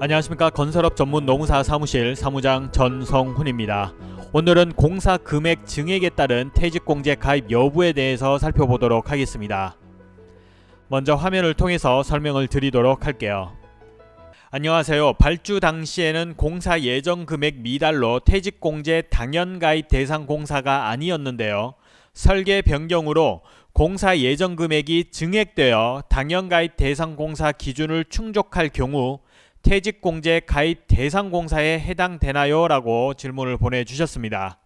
안녕하십니까 건설업 전문 노무사 사무실 사무장 전성훈입니다. 오늘은 공사 금액 증액에 따른 퇴직공제 가입 여부에 대해서 살펴보도록 하겠습니다. 먼저 화면을 통해서 설명을 드리도록 할게요. 안녕하세요. 발주 당시에는 공사 예정 금액 미달로 퇴직공제 당연 가입 대상 공사가 아니었는데요. 설계 변경으로 공사 예정 금액이 증액되어 당연 가입 대상 공사 기준을 충족할 경우 퇴직공제 가입 대상 공사에 해당되나요? 라고 질문을 보내주셨습니다.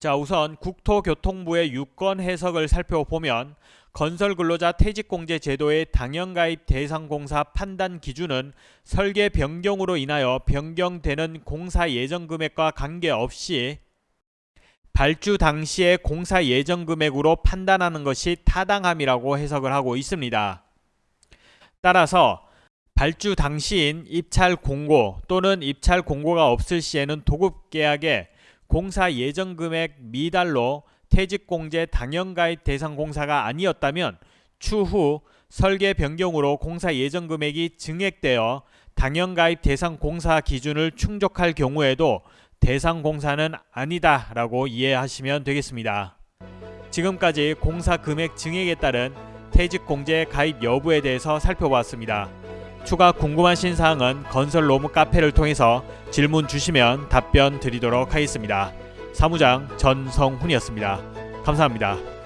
자 우선 국토교통부의 유권 해석을 살펴보면 건설근로자 퇴직공제 제도의 당연가입 대상공사 판단 기준은 설계 변경으로 인하여 변경되는 공사 예정금액과 관계없이 발주 당시의 공사 예정금액으로 판단하는 것이 타당함이라고 해석을 하고 있습니다. 따라서 발주 당시인 입찰 공고 또는 입찰 공고가 없을 시에는 도급 계약에 공사 예정 금액 미달로 퇴직공제 당연가입 대상 공사가 아니었다면 추후 설계 변경으로 공사 예정 금액이 증액되어 당연가입 대상 공사 기준을 충족할 경우에도 대상 공사는 아니다 라고 이해하시면 되겠습니다. 지금까지 공사 금액 증액에 따른 퇴직공제 가입 여부에 대해서 살펴보았습니다. 추가 궁금하신 사항은 건설 로무 카페를 통해서 질문 주시면 답변 드리도록 하겠습니다. 사무장 전성훈이었습니다. 감사합니다.